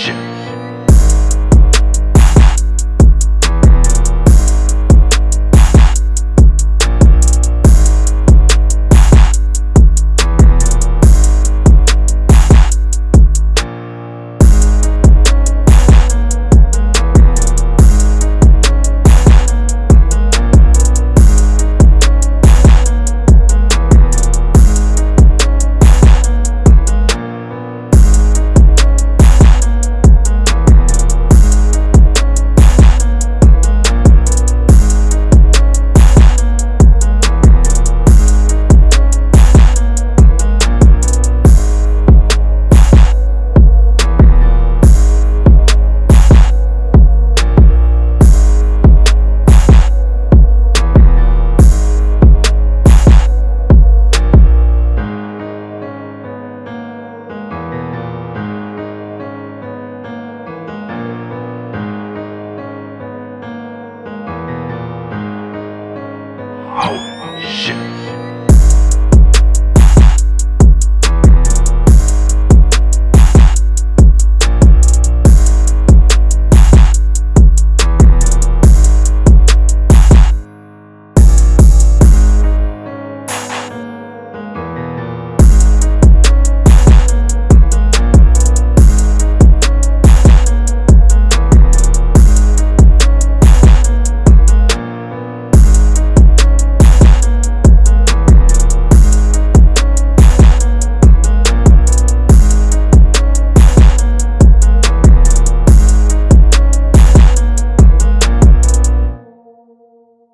shit. out.